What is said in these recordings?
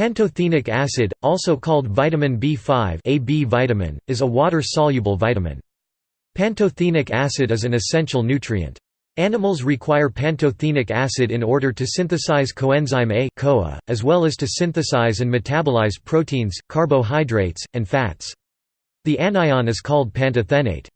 Pantothenic acid, also called vitamin B5 a B vitamin, is a water-soluble vitamin. Pantothenic acid is an essential nutrient. Animals require pantothenic acid in order to synthesize coenzyme A CoA, as well as to synthesize and metabolize proteins, carbohydrates, and fats. The anion is called pantothenate.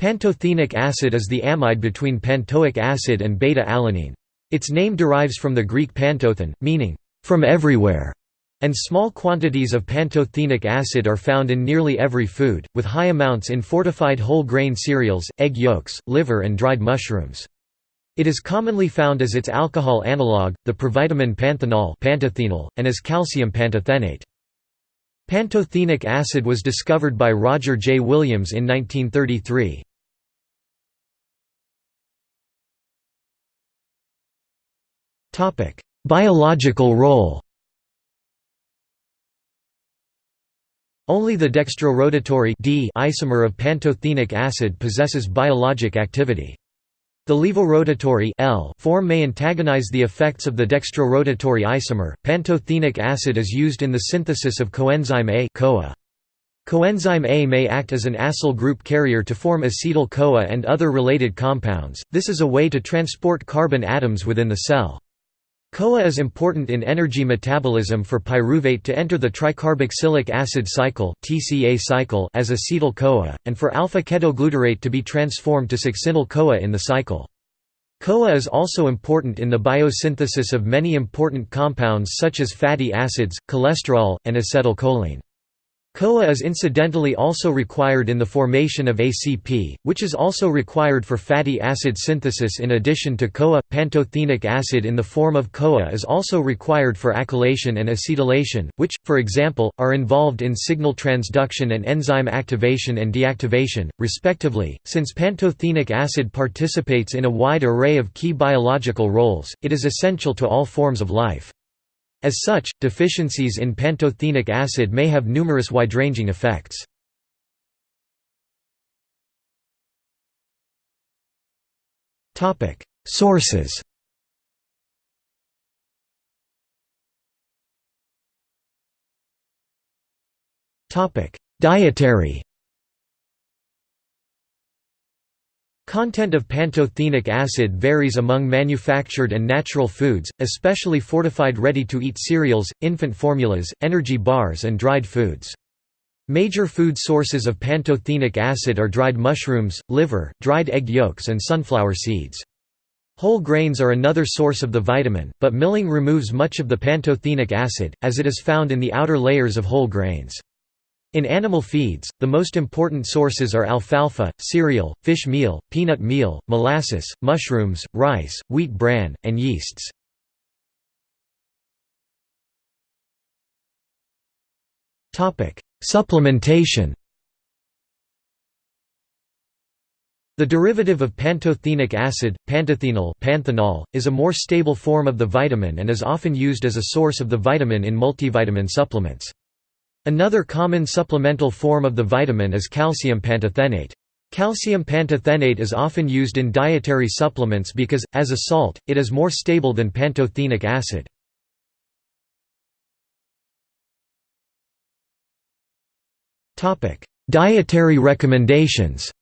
Pantothenic acid is the amide between pantoic acid and beta-alanine. Its name derives from the Greek pantothen, meaning, from everywhere, and small quantities of pantothenic acid are found in nearly every food, with high amounts in fortified whole grain cereals, egg yolks, liver and dried mushrooms. It is commonly found as its alcohol analogue, the provitamin panthenol pantothenol, and as calcium pantothenate. Pantothenic acid was discovered by Roger J. Williams in 1933. Biological role Only the dextrorotatory D isomer of pantothenic acid possesses biologic activity. The levorotatory L form may antagonize the effects of the dextrorotatory isomer. Pantothenic acid is used in the synthesis of coenzyme A CoA. Coenzyme A may act as an acyl group carrier to form acetyl-CoA and other related compounds. This is a way to transport carbon atoms within the cell. CoA is important in energy metabolism for pyruvate to enter the tricarboxylic acid cycle (TCA cycle) as acetyl-CoA, and for alpha-ketoglutarate to be transformed to succinyl-CoA in the cycle. CoA is also important in the biosynthesis of many important compounds such as fatty acids, cholesterol, and acetylcholine. CoA is incidentally also required in the formation of ACP, which is also required for fatty acid synthesis in addition to CoA. Pantothenic acid in the form of CoA is also required for acylation and acetylation, which, for example, are involved in signal transduction and enzyme activation and deactivation, respectively. Since pantothenic acid participates in a wide array of key biological roles, it is essential to all forms of life. As such, deficiencies in pantothenic acid may have numerous wide-ranging effects. Sources Dietary Content of pantothenic acid varies among manufactured and natural foods, especially fortified ready-to-eat cereals, infant formulas, energy bars and dried foods. Major food sources of pantothenic acid are dried mushrooms, liver, dried egg yolks and sunflower seeds. Whole grains are another source of the vitamin, but milling removes much of the pantothenic acid, as it is found in the outer layers of whole grains. In animal feeds, the most important sources are alfalfa, cereal, fish meal, peanut meal, molasses, mushrooms, rice, wheat bran, and yeasts. Supplementation The derivative of pantothenic acid, pantothenol panthenol, is a more stable form of the vitamin and is often used as a source of the vitamin in multivitamin supplements. Another common supplemental form of the vitamin is calcium pantothenate. Calcium pantothenate is often used in dietary supplements because, as a salt, it is more stable than pantothenic acid. Dietary recommendations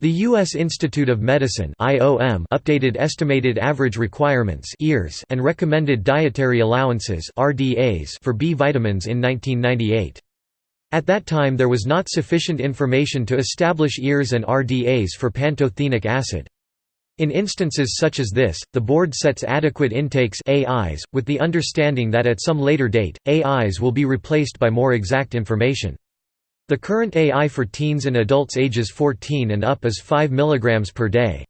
The U.S. Institute of Medicine (IOM) updated estimated average requirements (EARs) and recommended dietary allowances (RDAs) for B vitamins in 1998. At that time there was not sufficient information to establish EARs and RDAs for pantothenic acid. In instances such as this, the board sets adequate intakes AIs, with the understanding that at some later date, AIs will be replaced by more exact information. The current AI for teens and adults ages 14 and up is 5 mg per day.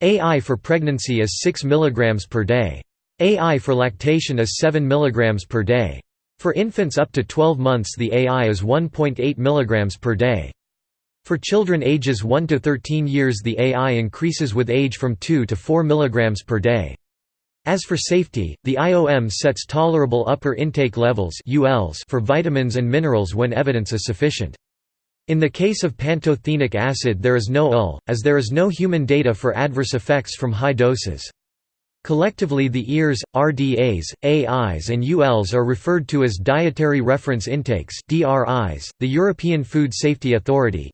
AI for pregnancy is 6 mg per day. AI for lactation is 7 mg per day. For infants up to 12 months the AI is 1.8 mg per day. For children ages 1 to 13 years the AI increases with age from 2 to 4 mg per day. As for safety, the IOM sets tolerable upper intake levels for vitamins and minerals when evidence is sufficient. In the case of pantothenic acid there is no UL, as there is no human data for adverse effects from high doses. Collectively the EARs, RDAs, AIs and ULs are referred to as Dietary Reference Intakes. .The European Food Safety Authority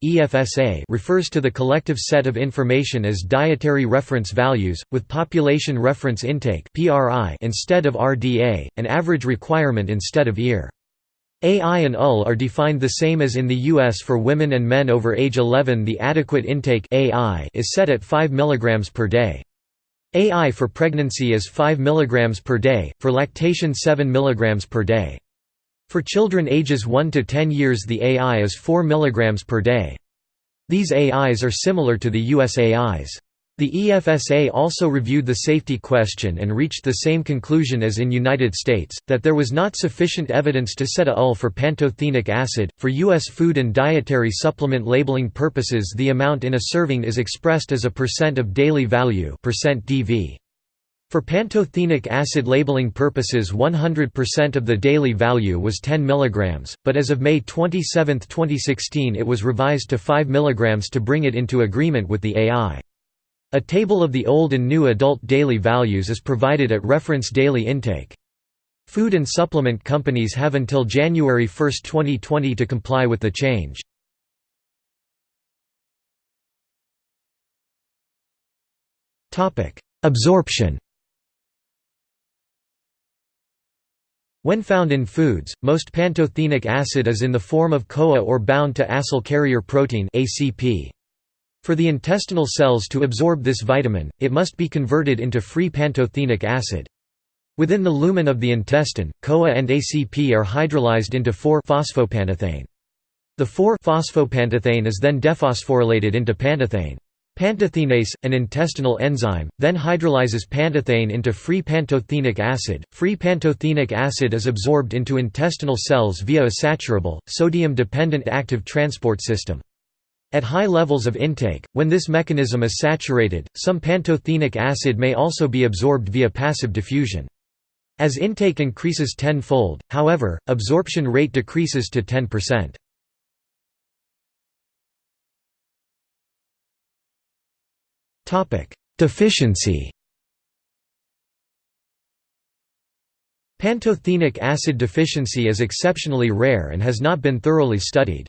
refers to the collective set of information as Dietary Reference Values, with Population Reference Intake instead of RDA, an average requirement instead of EAR. AI and UL are defined the same as in the US for women and men over age 11 the adequate intake is set at 5 mg per day. AI for pregnancy is 5 mg per day, for lactation 7 mg per day. For children ages 1 to 10 years the AI is 4 mg per day. These AIs are similar to the US AIs. The EFSA also reviewed the safety question and reached the same conclusion as in United States, that there was not sufficient evidence to set a UL for pantothenic acid. For U.S. food and dietary supplement labeling purposes the amount in a serving is expressed as a percent of daily value percent DV. For pantothenic acid labeling purposes 100% of the daily value was 10 mg, but as of May 27, 2016 it was revised to 5 mg to bring it into agreement with the AI. A table of the old and new adult daily values is provided at reference daily intake. Food and supplement companies have until January 1, 2020 to comply with the change. Absorption When found in foods, most pantothenic acid is in the form of CoA or bound to acyl carrier protein ACP. For the intestinal cells to absorb this vitamin, it must be converted into free pantothenic acid. Within the lumen of the intestine, CoA and ACP are hydrolyzed into 4-phosphopantetheine. The 4-phosphopantetheine is then dephosphorylated into pantetheine. Pantetheinase, an intestinal enzyme, then hydrolyzes pantetheine into free pantothenic acid. Free pantothenic acid is absorbed into intestinal cells via a saturable, sodium-dependent active transport system. At high levels of intake, when this mechanism is saturated, some pantothenic acid may also be absorbed via passive diffusion. As intake increases tenfold, however, absorption rate decreases to 10%. Deficiency Pantothenic acid deficiency is exceptionally rare and has not been thoroughly studied.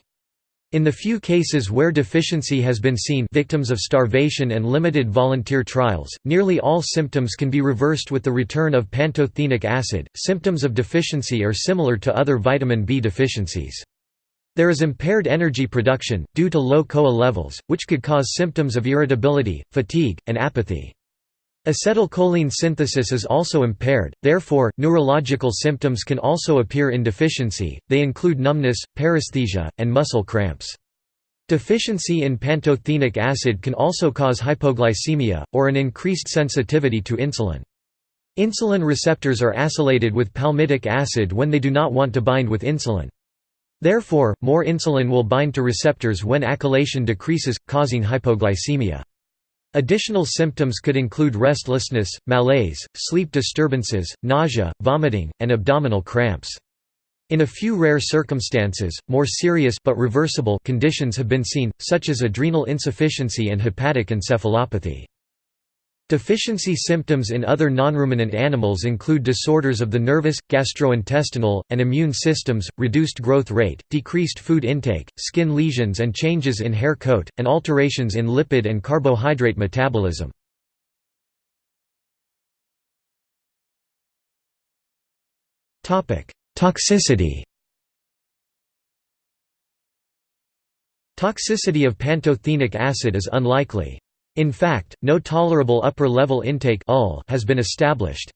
In the few cases where deficiency has been seen victims of starvation and limited volunteer trials, nearly all symptoms can be reversed with the return of pantothenic acid. Symptoms of deficiency are similar to other vitamin B deficiencies. There is impaired energy production, due to low CoA levels, which could cause symptoms of irritability, fatigue, and apathy. Acetylcholine synthesis is also impaired, therefore, neurological symptoms can also appear in deficiency, they include numbness, paresthesia, and muscle cramps. Deficiency in pantothenic acid can also cause hypoglycemia, or an increased sensitivity to insulin. Insulin receptors are acylated with palmitic acid when they do not want to bind with insulin. Therefore, more insulin will bind to receptors when acylation decreases, causing hypoglycemia. Additional symptoms could include restlessness, malaise, sleep disturbances, nausea, vomiting, and abdominal cramps. In a few rare circumstances, more serious but reversible conditions have been seen, such as adrenal insufficiency and hepatic encephalopathy. Deficiency symptoms in other nonruminant animals include disorders of the nervous, gastrointestinal, and immune systems, reduced growth rate, decreased food intake, skin lesions and changes in hair coat, and alterations in lipid and carbohydrate metabolism. Toxicity Toxicity of pantothenic acid is unlikely. In fact, no tolerable upper-level intake has been established.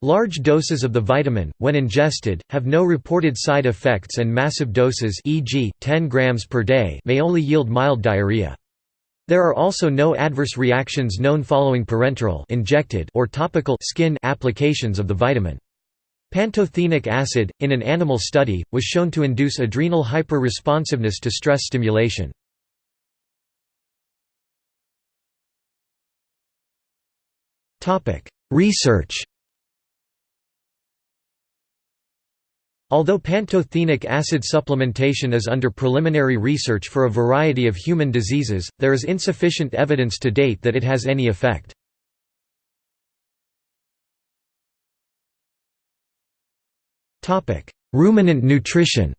Large doses of the vitamin, when ingested, have no reported side effects and massive doses e.g., 10 grams per day may only yield mild diarrhea. There are also no adverse reactions known following parenteral injected or topical skin applications of the vitamin. Pantothenic acid, in an animal study, was shown to induce adrenal hyperresponsiveness to stress stimulation. Research Although pantothenic acid supplementation is under preliminary research for a variety of human diseases, there is insufficient evidence to date that it has any effect. Ruminant nutrition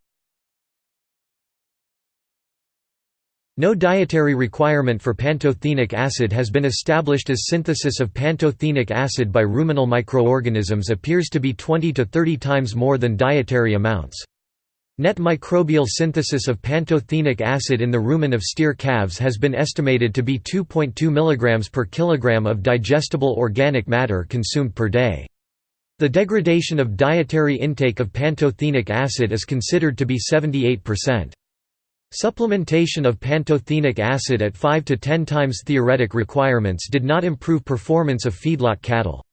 No dietary requirement for pantothenic acid has been established as synthesis of pantothenic acid by ruminal microorganisms appears to be 20 to 30 times more than dietary amounts. Net microbial synthesis of pantothenic acid in the rumen of steer calves has been estimated to be 2.2 mg per kilogram of digestible organic matter consumed per day. The degradation of dietary intake of pantothenic acid is considered to be 78%. Supplementation of pantothenic acid at 5 to 10 times theoretic requirements did not improve performance of feedlot cattle.